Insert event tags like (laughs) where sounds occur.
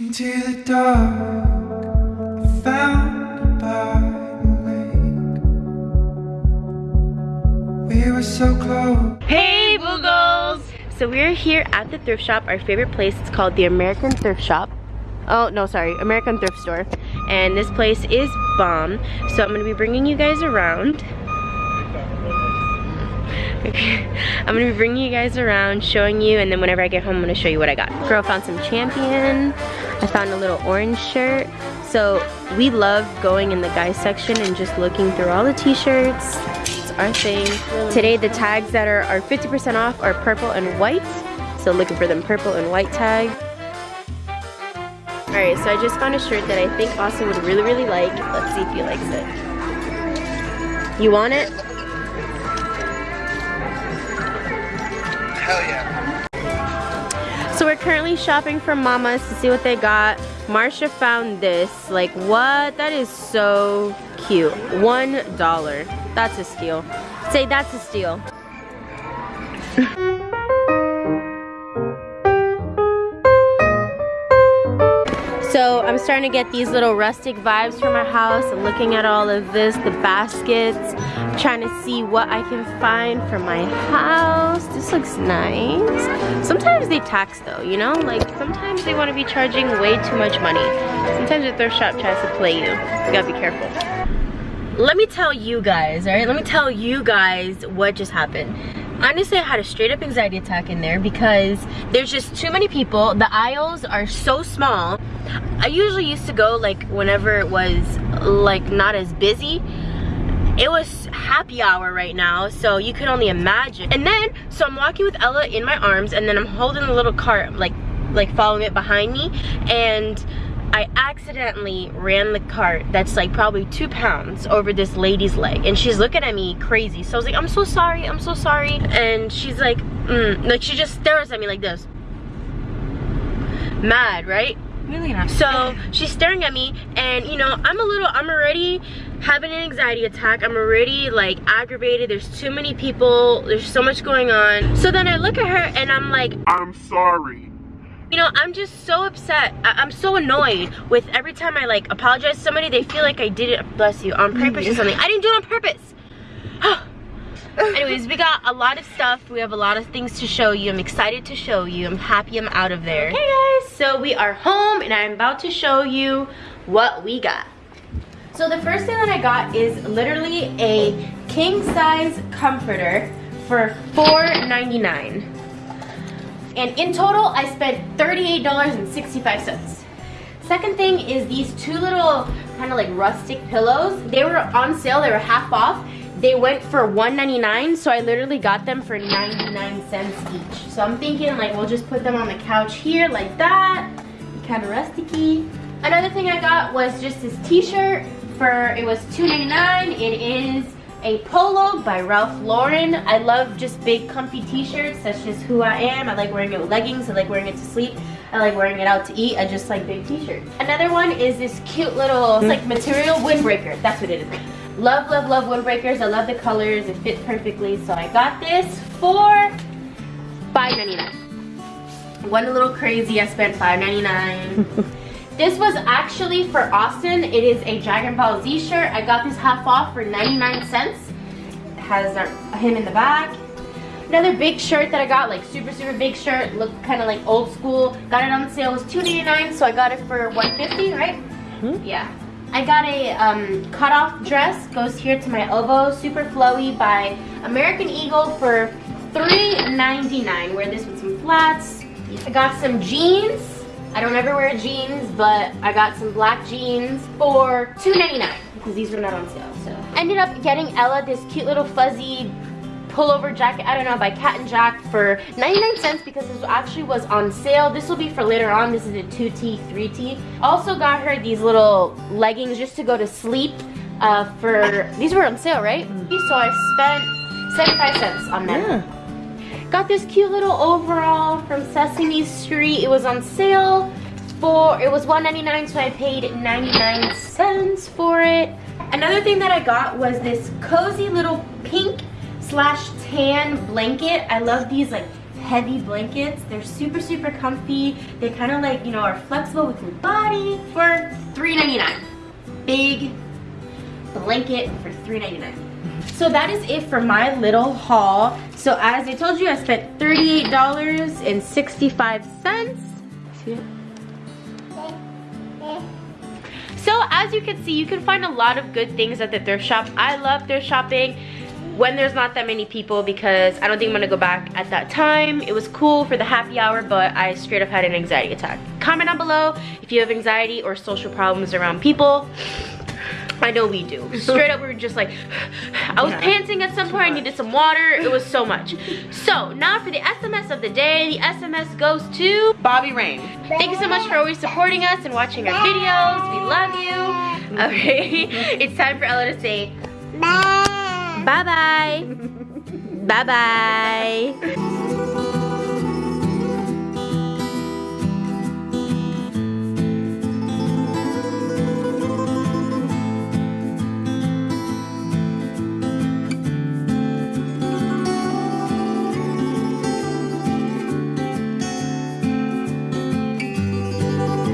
Into the dark. We were so close. Hey Boogles! So we're here at the thrift shop, our favorite place. It's called the American Thrift Shop. Oh, no, sorry, American Thrift Store. And this place is bomb. So I'm gonna be bringing you guys around. (laughs) I'm gonna be bringing you guys around, showing you, and then whenever I get home, I'm gonna show you what I got. Girl found some Champion. I found a little orange shirt. So we love going in the guys section and just looking through all the t-shirts. It's our thing. Today the tags that are 50% off are purple and white. So looking for them purple and white tags. Alright, so I just found a shirt that I think Austin would really, really like. Let's see if he likes it. You want it? Hell yeah. So we're currently shopping for Mama's to see what they got. Marsha found this. Like, what? That is so cute. One dollar. That's a steal. Say that's a steal. (laughs) I'm starting to get these little rustic vibes from our house. I'm looking at all of this, the baskets, trying to see what I can find for my house. This looks nice. Sometimes they tax though, you know? Like sometimes they want to be charging way too much money. Sometimes the thrift shop tries to play you. You gotta be careful. Let me tell you guys, alright? Let me tell you guys what just happened honestly I had a straight up anxiety attack in there because there's just too many people. The aisles are so small. I usually used to go like whenever it was like not as busy. It was happy hour right now so you can only imagine. And then so I'm walking with Ella in my arms and then I'm holding the little cart like like following it behind me and I accidentally ran the cart that's like probably two pounds over this lady's leg and she's looking at me crazy. So I was like I'm so sorry I'm so sorry. And she's like mm, like she just stares at me like this. Mad right? Really not. so she's staring at me and you know I'm a little I'm already having an anxiety attack. I'm already like aggravated. There's too many people. There's so much going on. So then I look at her and I'm like I'm sorry. You know, I'm just so upset. I am so annoyed with every time I like apologize to somebody, they feel like I did it, bless you, on purpose or something. I didn't do it on purpose. (sighs) Anyways, we got a lot of stuff. We have a lot of things to show you. I'm excited to show you. I'm happy I'm out of there. Hey guys, so we are home and I'm about to show you what we got. So the first thing that I got is literally a king size comforter for $4.99. And in total, I spent $38.65. Second thing is these two little kind of like rustic pillows. They were on sale, they were half off. They went for $1.99, so I literally got them for 99 cents each. So I'm thinking like we'll just put them on the couch here like that. Kind of rusticy. Another thing I got was just this t-shirt for, it was $2.99. It is a polo by Ralph Lauren. I love just big comfy t-shirts. That's just who I am. I like wearing it with leggings. I like wearing it to sleep. I like wearing it out to eat. I just like big t-shirts. Another one is this cute little, like material windbreaker. That's what it is. Love, love, love windbreakers. I love the colors. It fits perfectly. So I got this for $5.99. Went a little crazy. I spent $5.99. (laughs) This was actually for Austin. It is a Dragon Ball Z shirt. I got this half off for 99 cents. It has our, him in the back. Another big shirt that I got, like super, super big shirt. Looked kind of like old school. Got it on sale. It was $2.99, so I got it for 150 right? Hmm? Yeah. I got a um, cutoff dress. Goes here to my elbow. Super flowy by American Eagle for $3.99. Wear this with some flats. I got some jeans. I don't ever wear jeans, but I got some black jeans for $2.99 because these were not on sale. So ended up getting Ella this cute little fuzzy pullover jacket, I don't know, by Cat and Jack for 99 cents because this actually was on sale. This will be for later on. This is a 2T, 3T. Also got her these little leggings just to go to sleep uh, for, these were on sale, right? So I spent 75 cents on them. Yeah. Got this cute little overall Sesame Street. It was on sale for, it was $1.99, so I paid 99 cents for it. Another thing that I got was this cozy little pink slash tan blanket. I love these like heavy blankets. They're super, super comfy. They kind of like, you know, are flexible with your body for $3.99. Big blanket for $3.99. So that is it for my little haul. So as I told you, I spent $38.65. See it? So as you can see, you can find a lot of good things at the thrift shop. I love thrift shopping when there's not that many people because I don't think I'm gonna go back at that time. It was cool for the happy hour, but I straight up had an anxiety attack. Comment down below if you have anxiety or social problems around people. I know we do. Straight up, we were just like, (sighs) I was yeah, panting at some point, I needed some water. It was so much. So now for the SMS of the day, the SMS goes to Bobby Rain. Thank you so much for always supporting us and watching our videos. We love you. (laughs) Okay, (laughs) it's time for Ella to say bye. Bye-bye. Bye-bye.